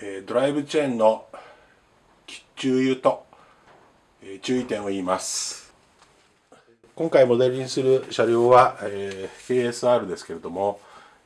えドライブチェーンの注油と、え注意点を言います。今回モデルにする車両は、え KSR ですけれども、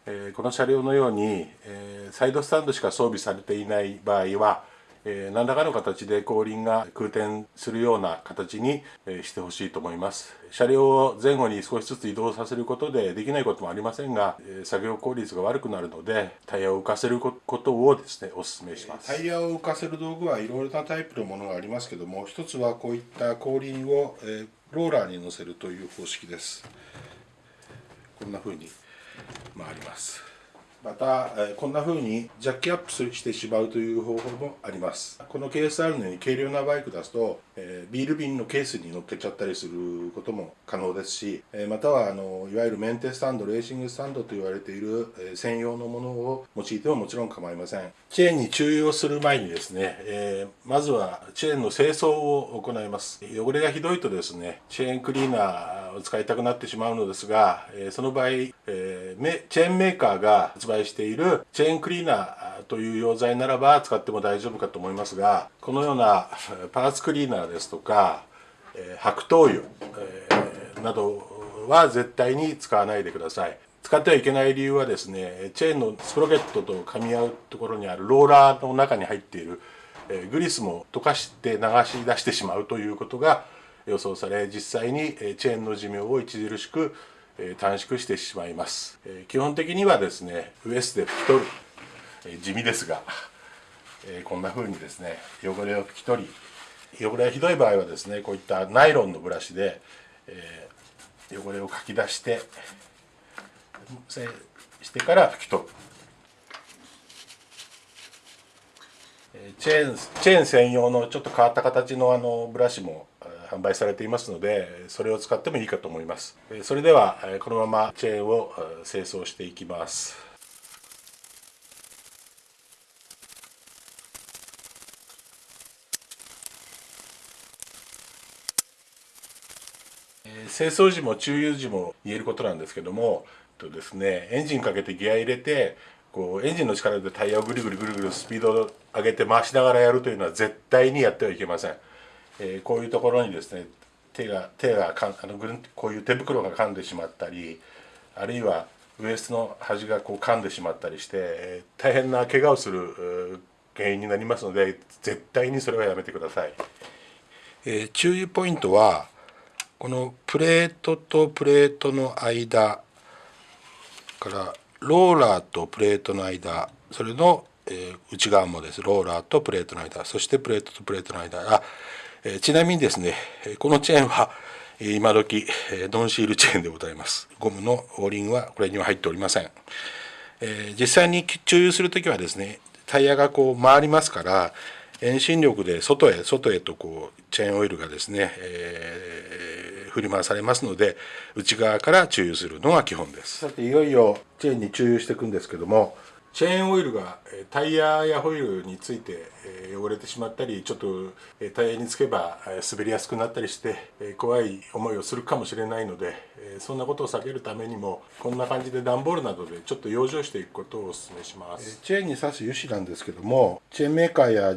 えこの車両のように、えサイドスタンドしか装備されていない場合はえ、何らかの形で後輪が空転するような形に、え、してほしいと思います。車両を前後に少しずつ移動させることでできないこともありませんが、え、作業効率が悪くなるのでタイヤを浮かせることをですねお勧めします。タイヤを浮かせる道具はいろいろなタイプのものがありますけども一つはこういった後輪を、えローラーに乗せるという方式です。こんな風に回ります。また、こんな風にジャッキアップしてしまうという方法もあります。この KSR のように軽量なバイク出すと、えビール瓶のケースに乗っけちゃったりすることも可能ですし、えまたはあのいわゆるメンテスタンドレーシングスタンドと言われている、え専用のものを用いてももちろん構いません。チェーンに注意をする前にですね、えまずはチェーンの清掃を行います。汚れがひどいとですねチェーンクリーナーを使いたくなってしまうのですが、えその場合、えチェーンメーカーが発売売しているチェーンクリーナーという溶剤ならば使っても大丈夫かと思いますがこのようなパーツクリーナーですとか白桃油などは絶対に使わないでください。使ってはいけない理由はですねチェーンのスプロケットと噛み合うところにあるローラーの中に入っているグリスも溶かして流し出してしまうということが予想され実際にチェーンの寿命を著しく短縮してしまいます。基本的にはですねウエスで拭き取る。地味ですがこんな風にですね汚れを拭き取り汚れがひどい場合はですねこういったナイロンのブラシで汚れをかき出してしてから拭き取る。チェーンチェーン専用のちょっと変わった形のあのブラシも販売されていますのでそれを使ってもいいかと思いますそれではこのままチェーンを清掃していきます清掃時も注油時も言えることなんですけどもとですねエンジンかけてギア入れてこうエンジンの力でタイヤをぐるぐるぐるぐるスピードを上げて回しながらやるというのは絶対にやってはいけません。えー、こういうところにですね手が手がかんあのぐるんこういう手袋が噛んでしまったりあるいはウエストの端がこう噛んでしまったりして、えー、大変な怪我をする原因になりますので絶対にそれはやめてください。えー、注意ポイントはこのプレートとプレートの間からローラーとプレートの間それの、えー、内側もですローラーとプレートの間そしてプレートとプレートの間あえちなみにですねこのチェーンは今時ノンシールチェーンでございます。ゴムのオーリングはこれには入っておりません、え実際に注油する時はですねタイヤがこう回りますから遠心力で外へ外へとこうチェーンオイルがですね、えー、振り回されますので内側から注油するのが基本です。さていよいよチェーンに注油していくんですけどもチェーンオイルがタイヤやホイールについて汚れてしまったりちょっとタイヤにつけば滑りやすくなったりして怖い思いをするかもしれないのでそんなことを避けるためにもこんな感じで段ボールなどでちょっと養生していくことをお勧めします。チェーンに刺す油脂なんですけどもチェーンメーカーや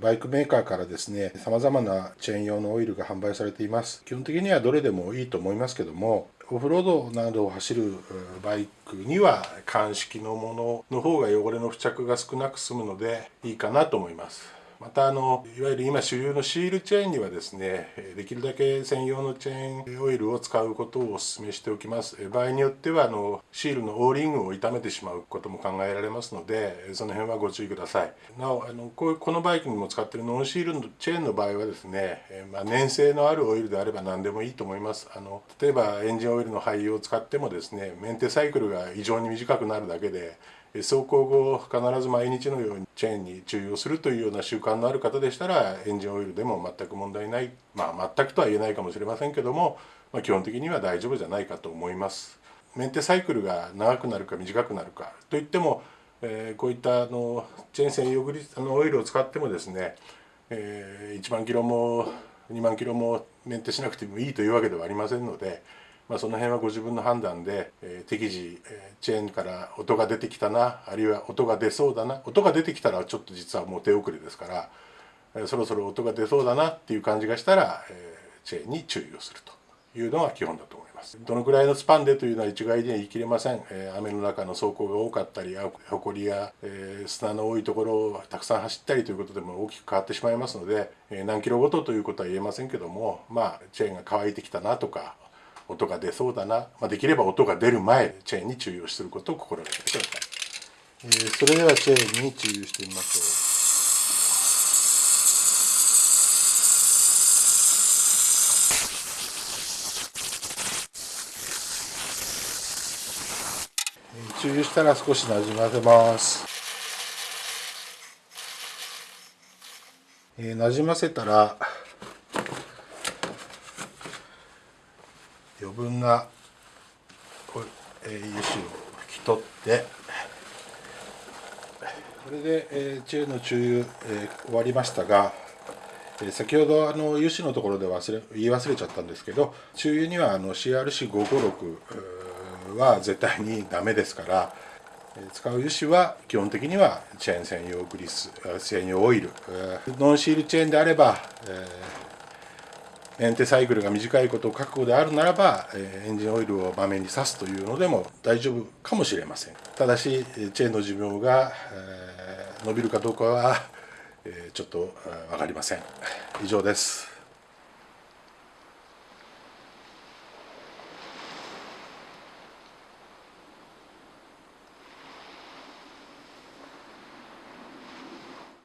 バイクメーカーからですね様々なチェーン用のオイルが販売されています。基本的にはどれでもいいと思いますけどもオフロードなどを走るバイクには鑑識のものの方が汚れの付着が少なく済むのでいいかなと思います。またあのいわゆる今主流のシールチェーンにはですねできるだけ専用のチェーンオイルを使うことをお勧めしておきます。場合によってはあのシールのオーリングを傷めてしまうことも考えられますのでその辺はご注意ください。なおあのこうこのバイクにも使っているノンシールのチェーンの場合はですね、まあ、粘性のあるオイルであれば何でもいいと思います。あの例えばエンジンオイルの廃油を使ってもですねメンテサイクルが異常に短くなるだけで走行後必ず毎日のようにチェーンに注油をするというような習慣のある方でしたらエンジンオイルでも全く問題ない。まあ全くとは言えないかもしれませんけども、まあ、基本的には大丈夫じゃないかと思います。メンテサイクルが長くなるか短くなるかといっても、えー、こういったあのチェーン専用グリあのオイルを使ってもですね、えー、1万キロも2万キロもメンテしなくてもいいというわけではありませんのでまあ、その辺はご自分の判断で、えー、適時、えー、チェーンから音が出てきたなあるいは音が出そうだな音が出てきたらちょっと実はもう手遅れですから、えー、そろそろ音が出そうだなっていう感じがしたら、えー、チェーンに注意をするというのが基本だと思います。どのくらいのスパンでというのは一概には言い切れません、えー、雨の中の走行が多かったり埃や、えー、砂の多いところをたくさん走ったりということでも大きく変わってしまいますので、えー、何キロごとということは言えませんけどもまあチェーンが乾いてきたなとか音が出そうだな、まあ、できれば音が出る前チェーンに注意をすることを心がけてください、えー、それではチェーンに注意してみましょう。注油したら少しなじませます。えー、なじませたら余分な、油脂を拭き取って。これで、えー、チェーンの注油、えー、終わりましたが、えー、先ほどあの油脂のところで忘れ言い忘れちゃったんですけど注油にはあの CRC556 は絶対にダメですから使う油脂は基本的にはチェーン専用グリス専用オイルノンシールチェーンであれば、えー、エンテサイクルが短いことを覚悟であるならば、エンジンオイルを場面に刺すというのでも大丈夫かもしれません。ただしチェーンの寿命が、伸びるかどうかは、ちょっと分かりません。以上です。